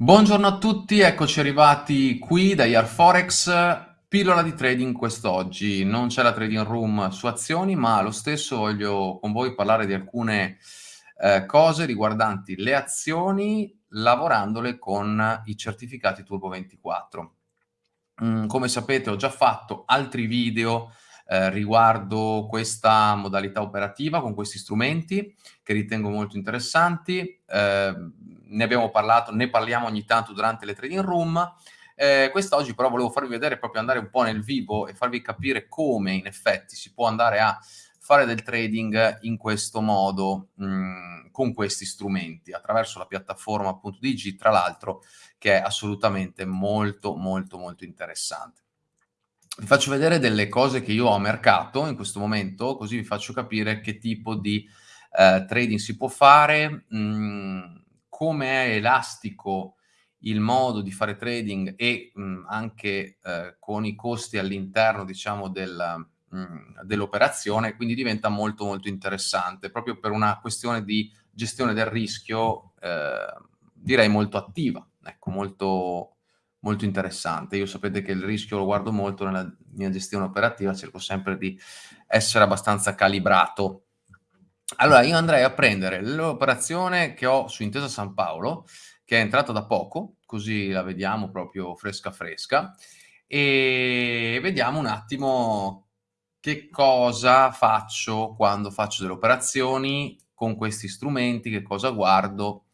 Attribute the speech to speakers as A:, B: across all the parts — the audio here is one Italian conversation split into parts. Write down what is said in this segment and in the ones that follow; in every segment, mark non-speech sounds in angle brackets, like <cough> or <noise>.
A: Buongiorno a tutti, eccoci arrivati qui da Yarforex, pillola di trading quest'oggi. Non c'è la trading room su azioni, ma lo stesso voglio con voi parlare di alcune eh, cose riguardanti le azioni lavorandole con i certificati Turbo 24. Mm, come sapete ho già fatto altri video eh, riguardo questa modalità operativa con questi strumenti che ritengo molto interessanti. Eh, ne abbiamo parlato, ne parliamo ogni tanto durante le trading room. Eh, quest'oggi però volevo farvi vedere, proprio andare un po' nel vivo e farvi capire come in effetti si può andare a fare del trading in questo modo, mh, mm, con questi strumenti, attraverso la piattaforma appunto di tra l'altro, che è assolutamente molto, molto, molto interessante. Vi faccio vedere delle cose che io ho a mercato in questo momento, così vi faccio capire che tipo di eh, trading si può fare, mh, mm, come è elastico il modo di fare trading e mh, anche eh, con i costi all'interno, diciamo, del, dell'operazione, quindi diventa molto molto interessante, proprio per una questione di gestione del rischio, eh, direi molto attiva, ecco, molto, molto interessante. Io sapete che il rischio lo guardo molto nella mia gestione operativa, cerco sempre di essere abbastanza calibrato allora, io andrei a prendere l'operazione che ho su Intesa San Paolo, che è entrata da poco, così la vediamo proprio fresca fresca, e vediamo un attimo che cosa faccio quando faccio delle operazioni con questi strumenti, che cosa guardo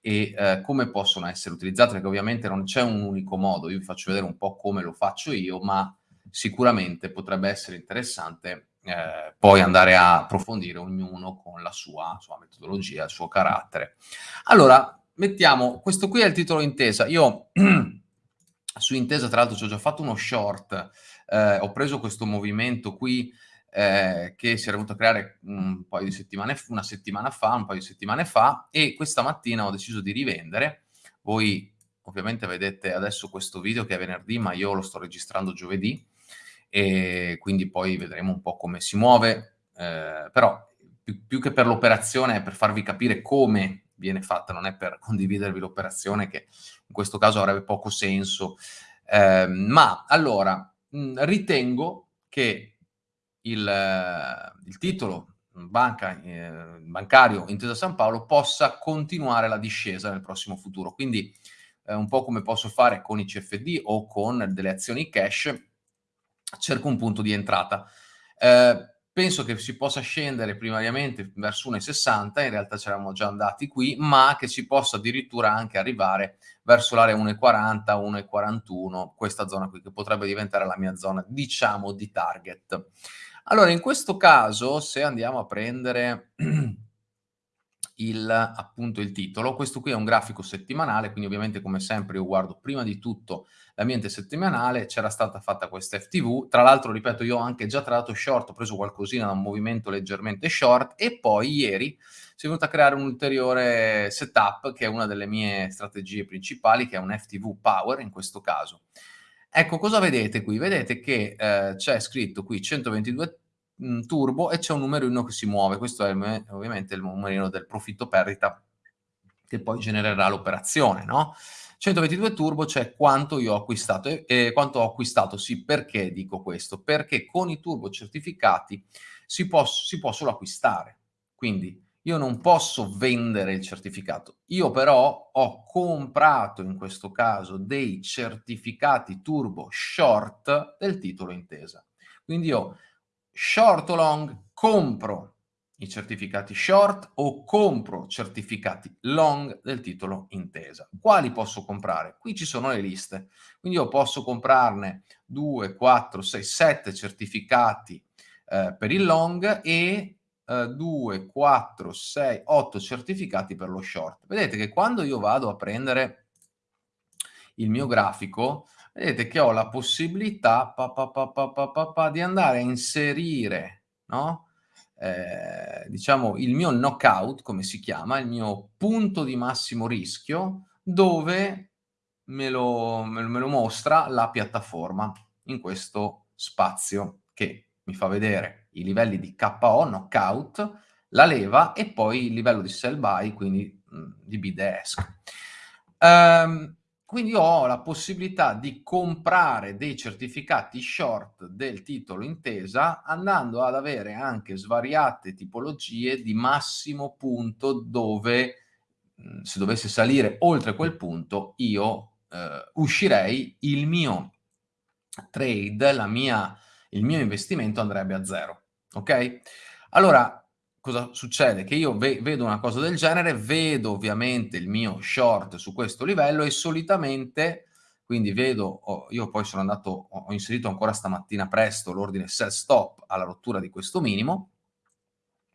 A: e eh, come possono essere utilizzati, perché ovviamente non c'è un unico modo, io vi faccio vedere un po' come lo faccio io, ma sicuramente potrebbe essere interessante eh, poi andare a approfondire ognuno con la sua, sua, metodologia, il suo carattere. Allora, mettiamo, questo qui è il titolo intesa. Io <clears throat> su intesa, tra l'altro, ci ho già fatto uno short, eh, ho preso questo movimento qui eh, che si era venuto a creare un paio di settimane, una settimana fa, un paio di settimane fa, e questa mattina ho deciso di rivendere. Voi ovviamente vedete adesso questo video che è venerdì, ma io lo sto registrando giovedì, e quindi poi vedremo un po' come si muove, eh, però più, più, che per l'operazione è per farvi capire come viene fatta, non è per condividervi l'operazione che in questo caso avrebbe poco senso. Eh, ma allora, mh, ritengo che il, il titolo banca, eh, bancario Intesa San Paolo possa continuare la discesa nel prossimo futuro. Quindi eh, un po' come posso fare con i CFD o con delle azioni cash, cerco un punto di entrata. Eh, penso che si possa scendere primariamente verso 1,60, in realtà ci eravamo già andati qui, ma che si possa addirittura anche arrivare verso l'area 1,40, 1,41, questa zona qui, che potrebbe diventare la mia zona, diciamo, di target. Allora, in questo caso, se andiamo a prendere <clears throat> il, appunto il titolo. Questo qui è un grafico settimanale, quindi ovviamente come sempre io guardo prima di tutto l'ambiente settimanale, c'era stata fatta questa FTV, tra l'altro ripeto io ho anche già trattato short, ho preso qualcosina da un movimento leggermente short e poi ieri si è venuto a creare un ulteriore setup che è una delle mie strategie principali, che è un FTV Power in questo caso. Ecco, cosa vedete qui? Vedete che eh, c'è scritto qui 122 mh, turbo e c'è un numerino che si muove, questo è ovviamente il numerino del profitto perdita che poi genererà l'operazione, no? 122 turbo c'è quanto io ho acquistato e, e quanto ho acquistato, sì, perché dico questo? Perché con i turbo certificati si può, si può solo acquistare, quindi io non posso vendere il certificato, io però ho comprato in questo caso dei certificati turbo short del titolo intesa. Quindi io short o long, compro i certificati short o compro certificati long del titolo intesa. Quali posso comprare? Qui ci sono le liste, quindi io posso comprarne 2, 4, 6, 7 certificati eh, per il long e eh, 2, 4, 6, 8 certificati per lo short. Vedete che quando io vado a prendere il mio grafico, vedete che ho la possibilità pa, pa, pa, di andare a inserire, no? eh, diciamo, il mio knockout, come si chiama, il mio punto di massimo rischio, dove me lo, me me lo mostra la piattaforma in questo spazio che mi fa vedere i livelli di KO, knockout, la leva e poi il livello di sell buy, quindi mh, di bid ask. Um, quindi ho la possibilità di comprare dei certificati short del titolo intesa andando ad avere anche svariate tipologie di massimo punto dove mhmm, se dovesse salire oltre quel punto io eh, uscirei, il mio trade, mia, il mio investimento andrebbe a zero. Ok? Allora, cosa succede? Che io ve vedo una cosa del genere, vedo ovviamente il mio short su questo livello e solitamente, quindi vedo, oh, io poi sono andato, ho inserito ancora stamattina presto l'ordine sell stop alla rottura di questo minimo,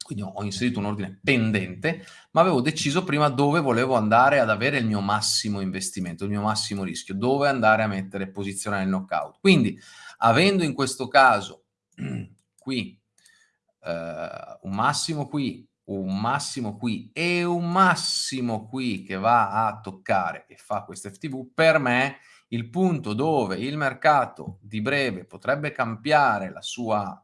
A: quindi ho inserito un ordine pendente, ma avevo deciso prima dove volevo andare ad avere il mio massimo investimento, il mio massimo rischio, dove andare a mettere posizione nel knockout. Quindi, avendo in questo caso <clears throat> qui un massimo qui, un massimo qui e un massimo qui che va a toccare e fa questo FTV, per me il punto dove il mercato di breve potrebbe cambiare la sua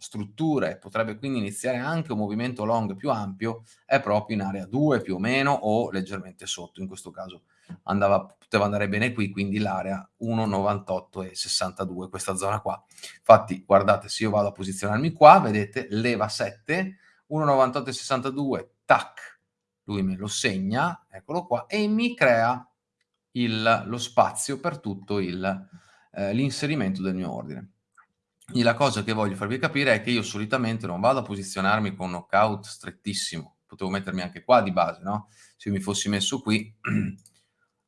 A: struttura e potrebbe quindi iniziare anche un movimento long più ampio è proprio in area 2 più o meno o leggermente sotto, in questo caso andava, poteva andare bene qui, quindi l'area 1,98 e 62, questa zona qua. Infatti guardate, se io vado a posizionarmi qua, vedete, leva 7, 1,98 e 62, tac, lui me lo segna, eccolo qua, e mi crea il, lo spazio per tutto eh, l'inserimento del mio ordine. Quindi la cosa che voglio farvi capire è che io solitamente non vado a posizionarmi con un knockout strettissimo, potevo mettermi anche qua di base, no? Se mi fossi messo qui, <clears throat>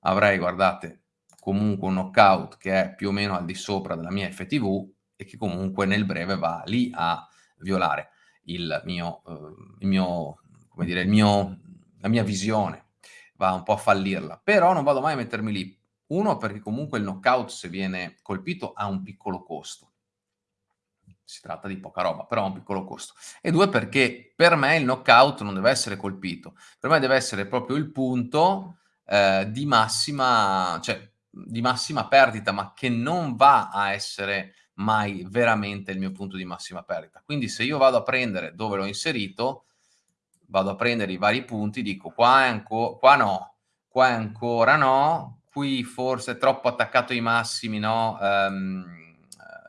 A: avrei, guardate, comunque un knockout che è più o meno al di sopra della mia FTV e che comunque nel breve va lì a violare il mio, eh, il mio come dire, il mio, la mia visione, va un po' a fallirla. Però non vado mai a mettermi lì. Uno, perché comunque il knockout, se viene colpito, ha un piccolo costo si tratta di poca roba, però ha un piccolo costo. E due, perché per me il knockout non deve essere colpito, per me deve essere proprio il punto eh, di, massima, cioè, di massima perdita, ma che non va a essere mai veramente il mio punto di massima perdita. Quindi se io vado a prendere dove l'ho inserito, vado a prendere i vari punti, dico qua, è qua no, qua è ancora no, qui forse è troppo attaccato ai massimi, no? Um,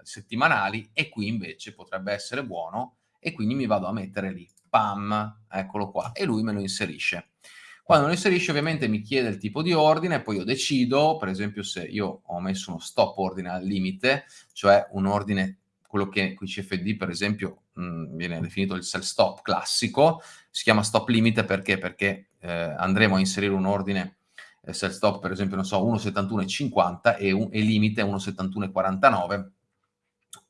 A: settimanali e qui invece potrebbe essere buono e quindi mi vado a mettere lì, pam, eccolo qua, e lui me lo inserisce. Quando lo inserisce ovviamente mi chiede il tipo di ordine, poi io decido, per esempio se io ho messo uno stop ordine al limite, cioè un ordine, quello che qui CFD per esempio mh, mm, viene definito il sell stop classico, si chiama stop limite perché? Perché eh, andremo a inserire un ordine eh, sell stop per esempio, non so, 1,71,50 e, e limite 1,71,49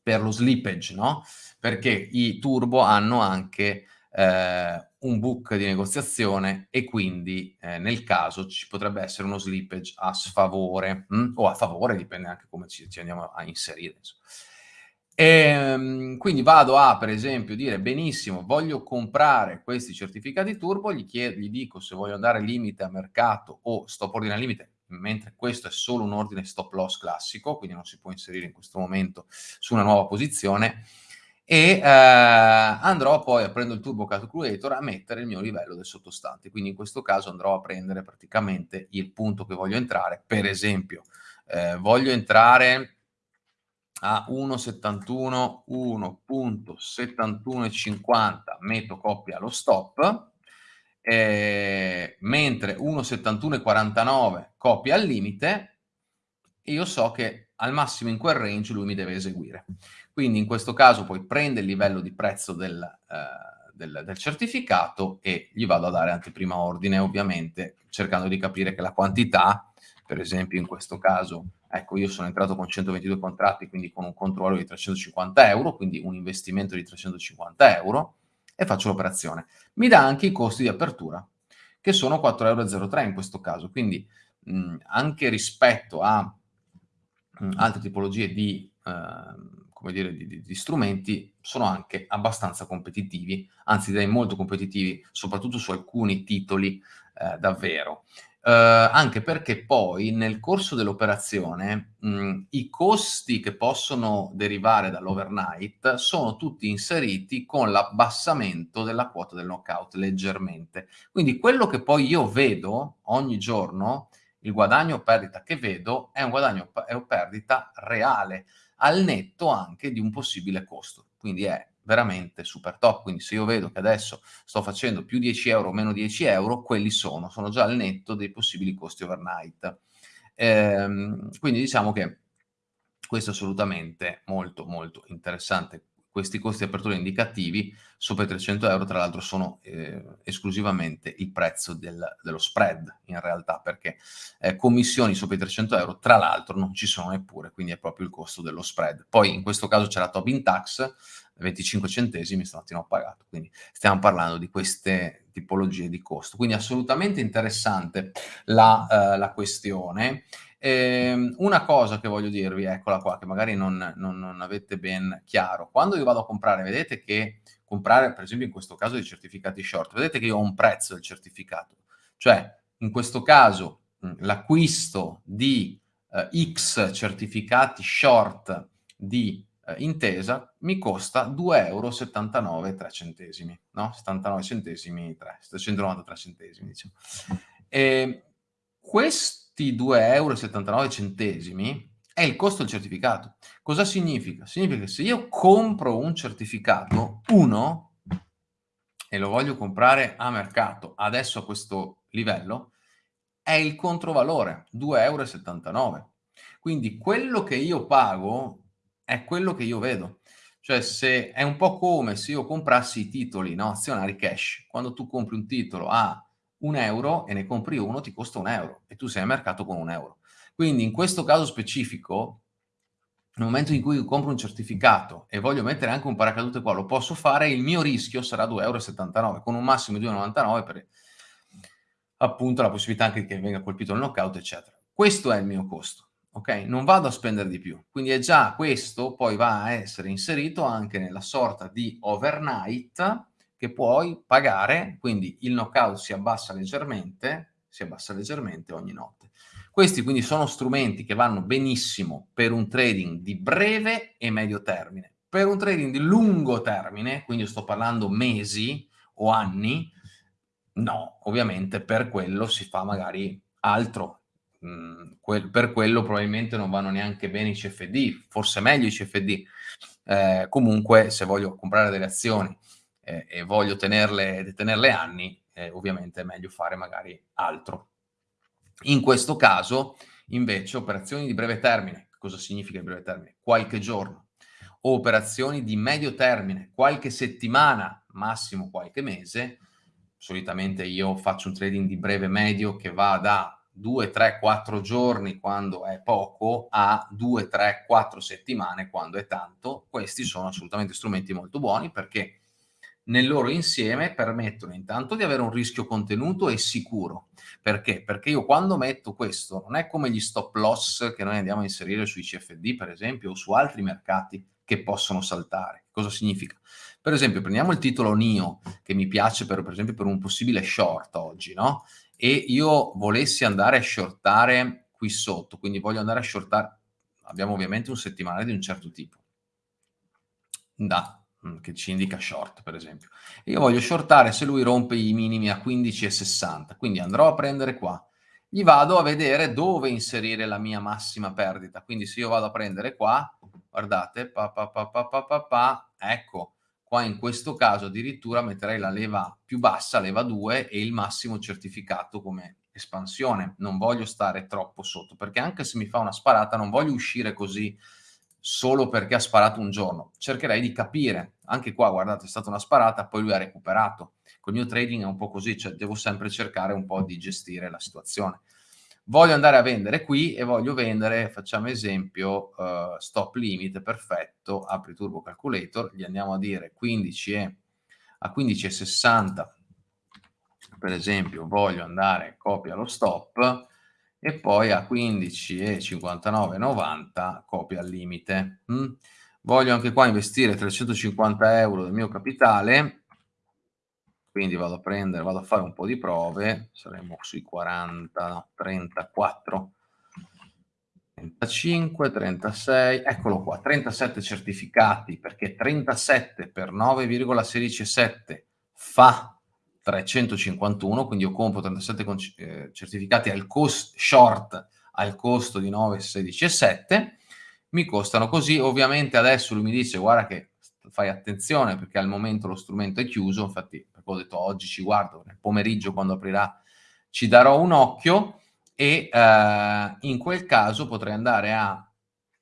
A: per lo slippage, no? Perché i turbo hanno anche eh, un book di negoziazione e quindi eh, nel caso ci potrebbe essere uno slippage a sfavore mh? Hm? o a favore, dipende anche come ci, ci andiamo a inserire. E, ehm, quindi vado a, per esempio, dire benissimo, voglio comprare questi certificati turbo, gli, chiedo, gli dico se voglio andare limite a mercato o stop ordine limite, mentre questo è solo un ordine stop loss classico, quindi non si può inserire in questo momento su una nuova posizione, e eh, andrò poi, aprendo il Turbo Calculator, a mettere il mio livello del sottostante. Quindi in questo caso andrò a prendere praticamente il punto che voglio entrare. Per esempio, eh, voglio entrare a 1,71, 1.7150, metto coppia allo stop, eh, mentre 1,71,49 copia al limite, io so che al massimo in quel range lui mi deve eseguire. Quindi in questo caso poi prende il livello di prezzo del, eh, del, del certificato e gli vado a dare anteprima ordine, ovviamente, cercando di capire che la quantità, per esempio in questo caso, ecco, io sono entrato con 122 contratti, quindi con un controllo di 350 euro, quindi un investimento di 350 euro, e faccio l'operazione. Mi dà anche i costi di apertura, che sono 4,03 euro in questo caso, quindi mh, anche rispetto a mh, altre tipologie di, eh, come dire, di, di, di, strumenti, sono anche abbastanza competitivi, anzi direi molto competitivi, soprattutto su alcuni titoli eh, davvero. Uh, anche perché poi nel corso dell'operazione mh, i costi che possono derivare dall'overnight sono tutti inseriti con l'abbassamento della quota del knockout leggermente. Quindi quello che poi io vedo ogni giorno, il guadagno o perdita che vedo è un guadagno o perdita reale, al netto anche di un possibile costo. Quindi è veramente super top. Quindi se io vedo che adesso sto facendo più 10 euro o meno 10 euro, quelli sono, sono già al netto dei possibili costi overnight. Ehm, quindi diciamo che questo è assolutamente molto molto interessante. Questi costi di apertura indicativi sopra i 300 euro, tra l'altro, sono eh, esclusivamente il prezzo del, dello spread in realtà, perché eh, commissioni sopra i 300 euro, tra l'altro, non ci sono neppure, quindi è proprio il costo dello spread. Poi in questo caso c'è la Tobin Tax, 25 centesimi stamattina ho pagato, quindi stiamo parlando di queste tipologie di costo. Quindi assolutamente interessante la, uh, la questione. Eh, una cosa che voglio dirvi, eccola qua, che magari non, non, non, avete ben chiaro. Quando io vado a comprare, vedete che comprare, per esempio in questo caso dei certificati short, vedete che io ho un prezzo del certificato. Cioè, in questo caso, l'acquisto di uh, X certificati short di eh, intesa mi costa 2,79 euro 3 centesimi, no? 79 centesimi 3, 793 centesimi, diciamo. E questi 2,79 euro è il costo del certificato. Cosa significa? Significa che se io compro un certificato, uno, e lo voglio comprare a mercato, adesso a questo livello, è il controvalore, 2,79 euro. Quindi quello che io pago è quello che io vedo. Cioè se è un po' come se io comprassi i titoli no, azionari cash. Quando tu compri un titolo a un euro e ne compri uno ti costa un euro e tu sei al mercato con un euro. Quindi in questo caso specifico, nel momento in cui compro un certificato e voglio mettere anche un paracadute qua, lo posso fare, il mio rischio sarà 2,79 euro con un massimo di 2,99 per appunto la possibilità anche che venga colpito il knockout, eccetera. Questo è il mio costo ok? Non vado a spendere di più. Quindi è già questo, poi va a essere inserito anche nella sorta di overnight che puoi pagare, quindi il knockout si abbassa leggermente, si abbassa leggermente ogni notte. Questi quindi sono strumenti che vanno benissimo per un trading di breve e medio termine. Per un trading di lungo termine, quindi sto parlando mesi o anni, no, ovviamente per quello si fa magari altro, quel, per quello probabilmente non vanno neanche bene i CFD, forse meglio i CFD. Eh, comunque, se voglio comprare delle azioni eh, e voglio tenerle, tenerle anni, eh, ovviamente è meglio fare magari altro. In questo caso, invece, operazioni di breve termine, cosa significa di breve termine? Qualche giorno, operazioni di medio termine, qualche settimana, massimo qualche mese, solitamente io faccio un trading di breve medio che va da 2, 3, 4 giorni quando è poco a 2, 3, 4 settimane quando è tanto, questi sono assolutamente strumenti molto buoni perché nel loro insieme permettono intanto di avere un rischio contenuto e sicuro. Perché? Perché io quando metto questo non è come gli stop loss che noi andiamo a inserire sui CFD per esempio o su altri mercati che possono saltare. Cosa significa? Per esempio prendiamo il titolo NIO che mi piace per, per esempio per un possibile short oggi, no? e io volessi andare a shortare qui sotto, quindi voglio andare a shortare, abbiamo ovviamente un settimanale di un certo tipo, da, che ci indica short per esempio. Io voglio shortare se lui rompe i minimi a 15,60, quindi andrò a prendere qua, gli vado a vedere dove inserire la mia massima perdita, quindi se io vado a prendere qua, guardate, pa, pa, pa, ecco, Qua in questo caso addirittura metterei la leva più bassa, leva 2, e il massimo certificato come espansione. Non voglio stare troppo sotto, perché anche se mi fa una sparata non voglio uscire così solo perché ha sparato un giorno. Cercherei di capire. Anche qua, guardate, è stata una sparata, poi lui ha recuperato. Col mio trading è un po' così, cioè devo sempre cercare un po' di gestire la situazione voglio andare a vendere qui e voglio vendere, facciamo esempio, uh, stop limit, perfetto, apri Turbo Calculator, gli andiamo a dire 15 e, a 15,60, per esempio, voglio andare, copia lo stop, e poi a 15,59,90 copia al limite. Mm? Voglio anche qua investire 350 euro del mio capitale, quindi vado a prendere, vado a fare un po' di prove, saremo sui 40, no, 34, 35, 36, eccolo qua, 37 certificati, perché 37 per 9,167 fa 351, quindi io compro 37 eh, certificati al cost short al costo di 9,16,7, mi costano così, ovviamente adesso lui mi dice guarda che fai attenzione perché al momento lo strumento è chiuso, infatti ho detto oggi ci guardo, nel pomeriggio quando aprirà ci darò un occhio e eh, in quel caso potrei andare a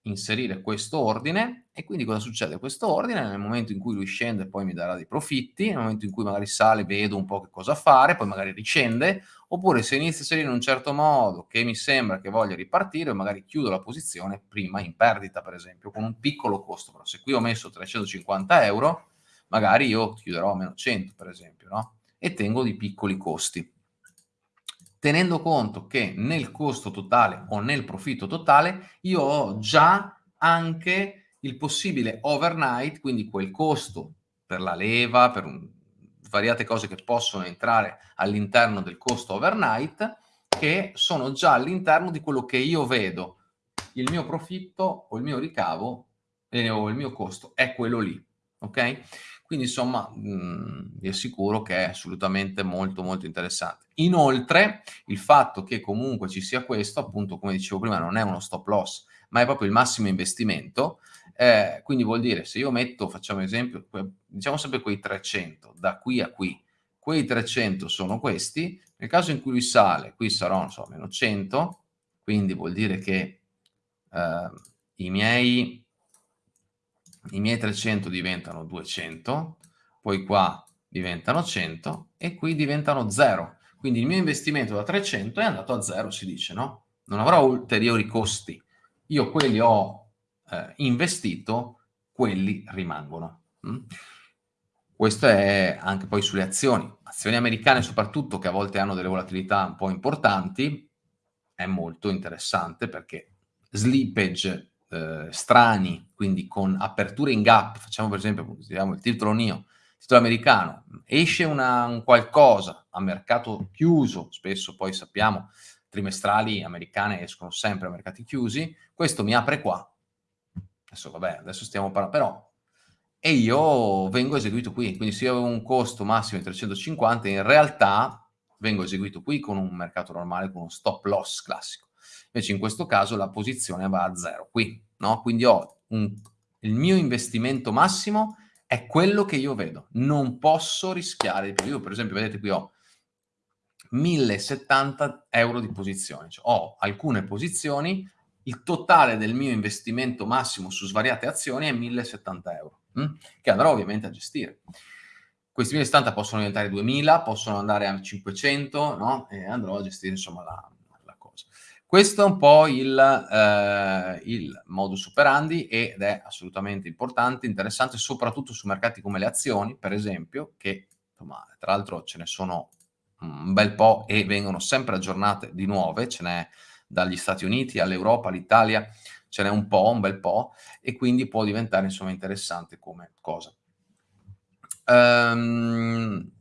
A: inserire questo ordine e quindi cosa succede? Questo ordine nel momento in cui lui scende poi mi darà dei profitti, nel momento in cui magari sale vedo un po' che cosa fare, poi magari riscende, oppure se inizia a salire in un certo modo che mi sembra che voglia ripartire, magari chiudo la posizione prima in perdita per esempio, con un piccolo costo, però se qui ho messo 350 euro, magari io chiuderò a meno 100 per esempio, no? E tengo di piccoli costi tenendo conto che nel costo totale o nel profitto totale io ho già anche il possibile overnight, quindi quel costo per la leva, per un, svariate cose che possono entrare all'interno del costo overnight, che sono già all'interno di quello che io vedo. Il mio profitto o il mio ricavo eh, o il mio costo è quello lì, ok? Quindi insomma mh, vi assicuro che è assolutamente molto molto interessante. Inoltre il fatto che comunque ci sia questo, appunto come dicevo prima, non è uno stop loss, ma è proprio il massimo investimento, eh, quindi vuol dire se io metto, facciamo esempio, diciamo sempre quei 300, da qui a qui, quei 300 sono questi, nel caso in cui lui sale, qui sarò, non so, meno 100, quindi vuol dire che eh, i miei i miei 300 diventano 200, poi qua diventano 100 e qui diventano 0. Quindi il mio investimento da 300 è andato a 0, si dice, no? Non avrò ulteriori costi. Io quelli ho eh, investito, quelli rimangono. Mm? Questo è anche poi sulle azioni. Azioni americane soprattutto, che a volte hanno delle volatilità un po' importanti, è molto interessante perché slippage eh, strani, quindi con aperture in gap, facciamo per esempio il titolo NIO, titolo americano, esce una, un qualcosa a mercato chiuso, spesso poi sappiamo trimestrali americane escono sempre a mercati chiusi, questo mi apre qua, adesso vabbè, adesso stiamo parlando, però e io vengo eseguito qui, quindi se io avevo un costo massimo di 350, in realtà vengo eseguito qui con un mercato normale, con uno stop loss classico. Invece in questo caso la posizione va a zero qui, no? Quindi un, il mio investimento massimo è quello che io vedo. Non posso rischiare di più. Io per esempio, vedete qui ho 1070 euro di posizioni. Cioè, ho alcune posizioni, il totale del mio investimento massimo su svariate azioni è 1070 euro, hm? che andrò ovviamente a gestire. Questi 1070 possono diventare 2000, possono andare a 500, no? E andrò a gestire insomma la, questo è un po' il, eh, il, modus operandi ed è assolutamente importante, interessante, soprattutto su mercati come le azioni, per esempio, che insomma, tra l'altro ce ne sono un bel po' e vengono sempre aggiornate di nuove, ce n'è dagli Stati Uniti all'Europa, all'Italia, ce n'è un po', un bel po', e quindi può diventare insomma interessante come cosa. Um,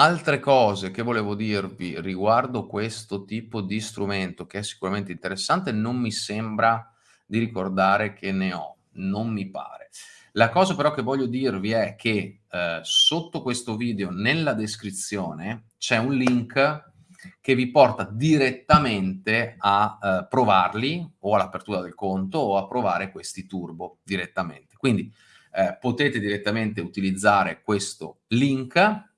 A: Altre cose che volevo dirvi riguardo questo tipo di strumento, che è sicuramente interessante, non mi sembra di ricordare che ne ho, non mi pare. La cosa però che voglio dirvi è che eh, sotto questo video, nella descrizione, c'è un link che vi porta direttamente a eh, provarli o all'apertura del conto o a provare questi turbo direttamente. Quindi eh, potete direttamente utilizzare questo link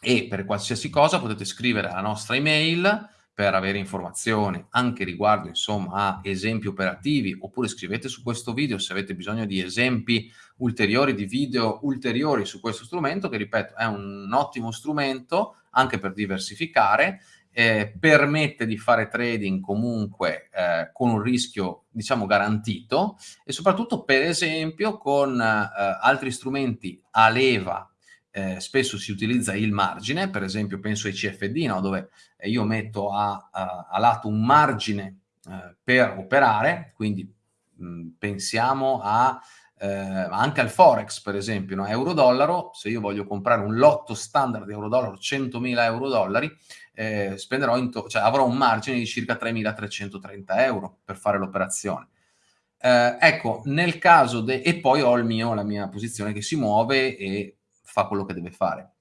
A: e per qualsiasi cosa potete scrivere alla nostra email per avere informazioni anche riguardo insomma a esempi operativi oppure scrivete su questo video se avete bisogno di esempi ulteriori di video ulteriori su questo strumento che ripeto è un ottimo strumento anche per diversificare eh, permette di fare trading comunque eh, con un rischio diciamo garantito e soprattutto per esempio con eh, altri strumenti a leva eh, spesso si utilizza il margine, per esempio penso ai CFD, no? dove io metto a, a, a lato un margine eh, per operare, quindi mh, pensiamo a eh, anche al Forex per esempio, no? euro-dollaro, se io voglio comprare un lotto standard di euro-dollaro, 100.000 euro-dollari, eh, spenderò cioè, avrò un margine di circa 3.330 euro per fare l'operazione. Eh, ecco, nel caso e poi ho mio, la mia posizione che si muove e fa quello che deve fare.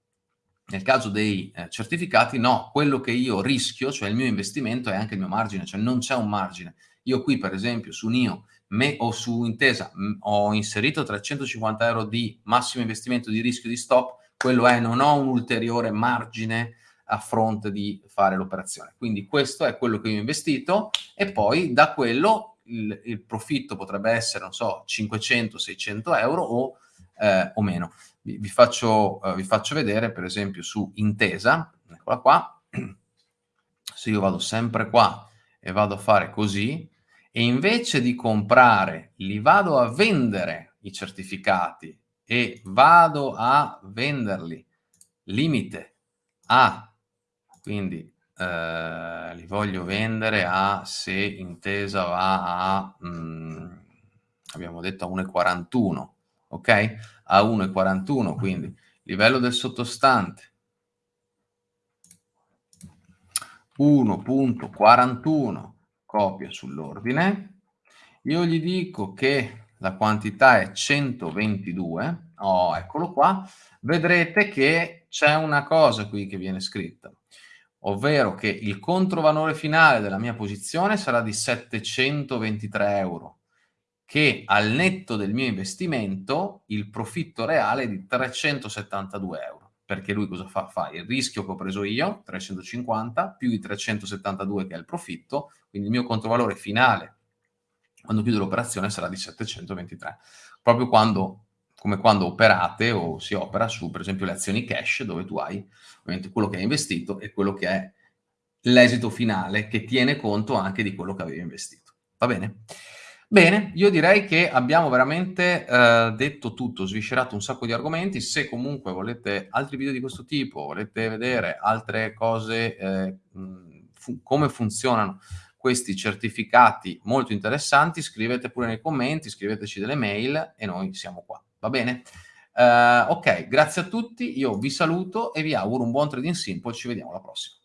A: Nel caso dei eh, certificati, no, quello che io rischio, cioè il mio investimento, è anche il mio margine, cioè non c'è un margine. Io qui, per esempio, su NIO me, o su Intesa ho inserito 350 euro di massimo investimento di rischio di stop, quello è, non ho un ulteriore margine a fronte di fare l'operazione. Quindi questo è quello che io ho investito e poi da quello il, il profitto potrebbe essere, non so, 500-600 euro o, eh, o meno. Vi, vi, faccio, uh, vi faccio vedere, per esempio, su Intesa, eccola qua, <clears throat> se io vado sempre qua e vado a fare così, e invece di comprare, li vado a vendere i certificati e vado a venderli. Limite a, quindi eh, li voglio vendere a, se intesa va a, mh, mm, abbiamo detto a 1,41, ok? A 1,41, quindi livello del sottostante. 1.41 copia sull'ordine, io gli dico che la quantità è 122, oh, eccolo qua, vedrete che c'è una cosa qui che viene scritta, ovvero che il controvalore finale della mia posizione sarà di 723 euro, che al netto del mio investimento il profitto reale è di 372 euro. Perché lui cosa fa? Fa il rischio che ho preso io, 350, più i 372 che è il profitto, quindi il mio controvalore finale quando chiudo l'operazione sarà di 723. Proprio quando come quando operate o si opera su, per esempio, le azioni cash, dove tu hai ovviamente quello che hai investito e quello che è l'esito finale, che tiene conto anche di quello che avevi investito. Va bene? Bene, io direi che abbiamo veramente eh, detto tutto, sviscerato un sacco di argomenti. Se comunque volete altri video di questo tipo, volete vedere altre cose, eh, fu come funzionano questi certificati molto interessanti, scrivete pure nei commenti, scriveteci delle mail e noi siamo qua. Va bene? Uh, ok, grazie a tutti, io vi saluto e vi auguro un buon trading simple, ci vediamo alla prossima.